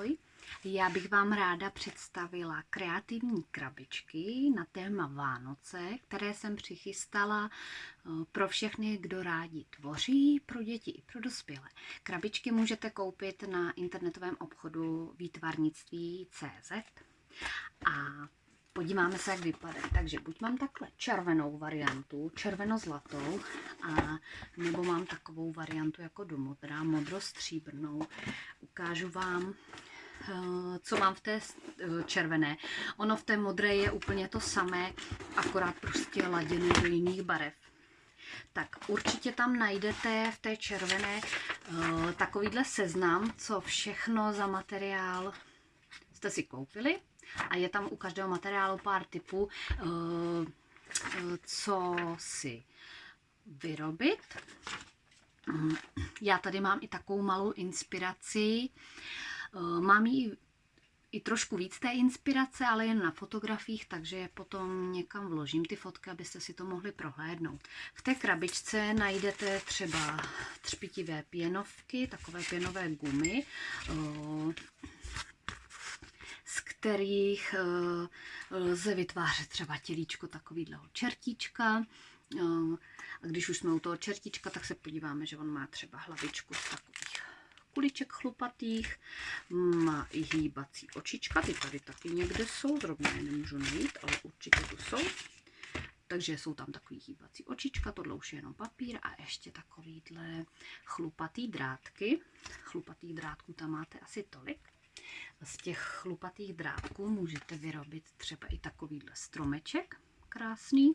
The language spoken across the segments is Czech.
ahoj. Já bych vám ráda představila kreativní krabičky na téma Vánoce, které jsem přichystala eh, pro všechny, kdo rádi tvoří, pro děti i pro dospělé. Krabičky můžete koupit na internetovém obchodu výtvarnictví CZ a podíváme se, jak vypadají. Takže buď mám takhle červenou variantu, červeno-zlatou, a nebo mám takovou variantu jako do modrá, modro-stříbrnou. Ukážu vám, co mám v té eh, červené. Ono v té modré je úplně to samé, akorát prostě laděné do jiných barev. Tak určitě tam najdete v té červené uh, takovýhle seznam, co všechno za materiál jste si koupili a je tam u každého materiálu pár typů, eh, eh, co si vyrobit. Já tady mám i takovou malou inspiraci. Eh, mám ji i trošku víc té inspirace, ale jen na fotografiích, takže je potom někam vložím ty fotky, abyste si to mohli prohlédnout. V té krabičce najdete třeba třpitivé pěnovky, takové pěnové gumy, kterých eh, lze vytvářet třeba tělíčko takovýhleho čertíčka. Eh, a když už jsme u toho čertíčka, tak se podíváme, že on má třeba hlavičku z kuliček chlupatých, má i hýbací očička, ty tady taky někde jsou, zrovna je nemůžu najít, ale určitě tu jsou. Takže jsou tam takový hýbací očička, tohle už je jenom papír a ještě takovýhle chlupatý drátky. Chlupatý drátků tam máte asi tolik z těch chlupatých drátků můžete vyrobit třeba i takovýhle stromeček krásný.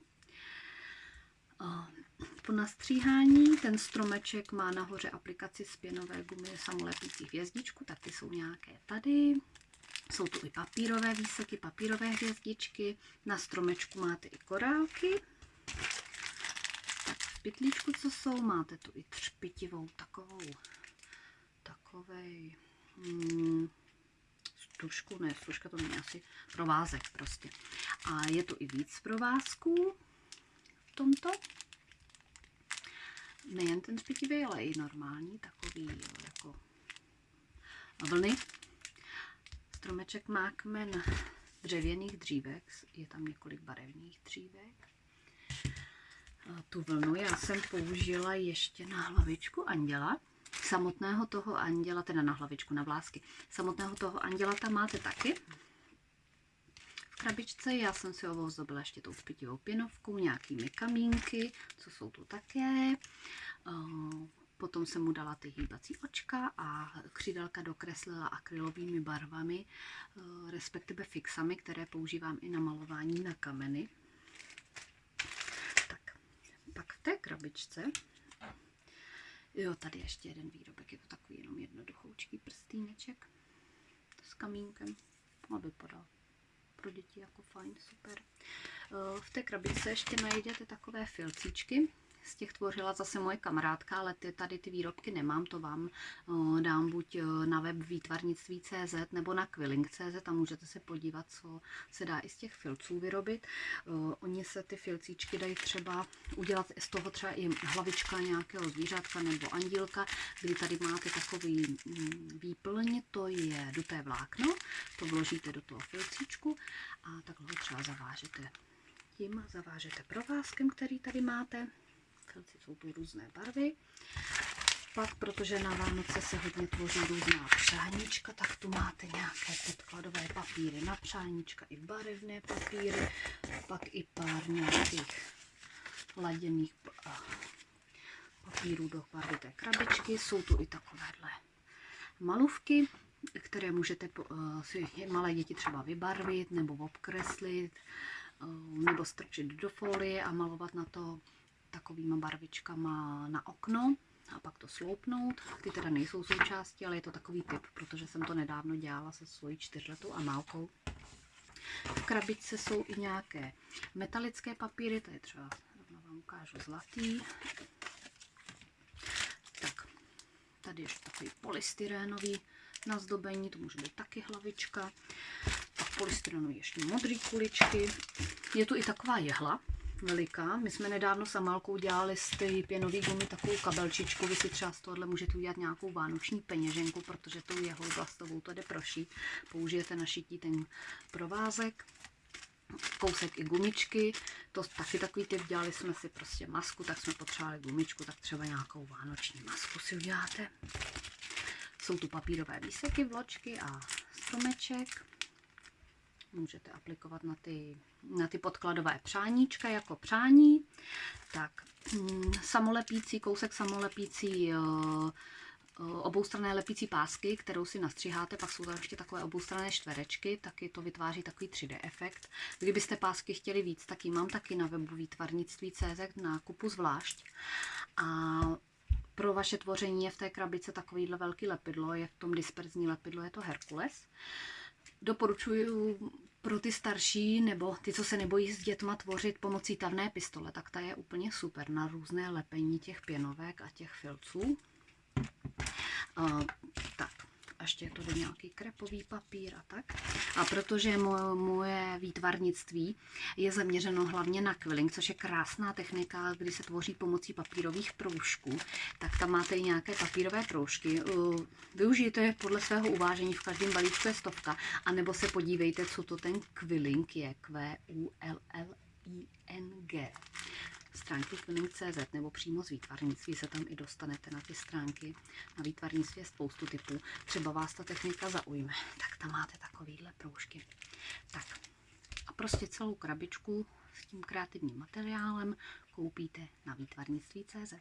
Po nastříhání ten stromeček má nahoře aplikaci z pěnové gumy samolepící hvězdičku, tak ty jsou nějaké tady. Jsou tu i papírové výseky, papírové hvězdičky. Na stromečku máte i korálky. Tak v pytlíčku, co jsou, máte tu i třpitivou takovou, takovej, hmm, stužku, ne, stužka to není asi provázek prostě. A je tu i víc provázků v tomto. Nejen ten špitivý, ale i normální, takový jako vlny. Stromeček má kmen dřevěných dřívek, je tam několik barevných dřívek. Tu vlnu já jsem použila ještě na hlavičku anděla, samotného toho anděla, teda na hlavičku, na vlásky, samotného toho anděla tam máte taky krabičce. Já jsem si ho ozdobila ještě tou špitivou pěnovkou, nějakými kamínky, co jsou tu také. Eh, potom jsem mu dala ty hýbací očka a křídelka dokreslila akrylovými barvami, eh, respektive fixami, které používám i na malování na kameny. Tak, pak v té krabičce Jo, tady ještě jeden výrobek, je to takový jenom jednoduchoučký prstýneček s kamínkem a vypadá pro děti jako fajn, super. Eh, v té krabičce ještě najdete takové filcíčky, z těch tvořila zase moje kamarádka, ale ty, tady ty výrobky nemám, to vám uh, dám buď uh, na web výtvarnictví.cz nebo na quilling.cz, tam můžete se podívat, co se dá i z těch filců vyrobit. Uh, oni se ty filcíčky dají třeba udělat z toho třeba i hlavička nějakého zvířátka nebo andílka, kdy tady máte takový um, výplň, to je duté vlákno, to vložíte do toho filcíčku a takhle ho třeba zavážete tím zavážete provázkem, který tady máte jsou tu různé barvy. Pak, protože na Vánoce se hodně tvoří různá přáníčka, tak tu máte nějaké podkladové papíry na přáníčka i barevné papíry, pak i pár nějakých laděných papírů do barvy té krabičky. Jsou tu i takovéhle malůvky, které můžete si malé děti třeba vybarvit nebo obkreslit, nebo strčit do folie a malovat na to takovýma barvičkama na okno a pak to sloupnout. Ty teda nejsou součástí, ale je to takový typ, protože jsem to nedávno dělala se svojí čtyřletou amálkou. V krabičce jsou i nějaké metalické papíry, to je třeba, rovno vám ukážu, zlatý. Tak, tady je takový polystyrénový nazdobení, to může být taky hlavička. Pak polystyrenu ještě modrý kuličky. Je tu i taková jehla, veliká. My jsme nedávno s Amalkou dělali z ty pěnové gumy takovou kabelčičku. Vy si třeba z tohohle můžete udělat nějakou vánoční peněženku, protože tou jehou plastovou to jde prošít. Použijete na šití ten provázek kousek i gumičky, to taky takový typ, dělali jsme si prostě masku, tak jsme potřebovali gumičku, tak třeba nějakou vánoční masku si uděláte. Jsou tu papírové výseky, vločky a stromeček. Můžete aplikovat na ty, na ty podkladové přáníčka jako přání. Tak, mm, samolepící, kousek samolepící uh, oboustranné lepící pásky, kterou si nastřiháte, pak jsou tam ještě takové oboustranné čtverečky, taky to vytváří takový 3D efekt. Kdybyste pásky chtěli víc, tak ji mám taky na webu výtvarnictví.cz na kupu zvlášť. A pro vaše tvoření je v té krabice takovýhle velký lepidlo, je v tom disperzní lepidlo, je to Herkules. Doporučuji pro ty starší nebo ty, co se nebojí s dětma tvořit pomocí tavné pistole, tak ta je úplně super na různé lepení těch pěnovek a těch filců. Uh, tak, ještě je to nějaký krepový papír a tak. A protože moje, moje výtvarnictví je zaměřeno hlavně na quilling, což je krásná technika, kdy se tvoří pomocí papírových proužků, tak tam máte i nějaké papírové proužky. Využijte je podle svého uvážení, v každém balíčku je stovka, anebo se podívejte, co to ten quilling je, Q-U-L-L-I-N-G stránky quilling.cz nebo přímo z výtvarnictví se tam i dostanete na ty stránky. Na výtvarnictví je spoustu typů. Třeba vás ta technika zaujme, tak tam máte takovýhle proužky. Tak a prostě celou krabičku s tím kreativním materiálem koupíte na výtvarnictví.cz.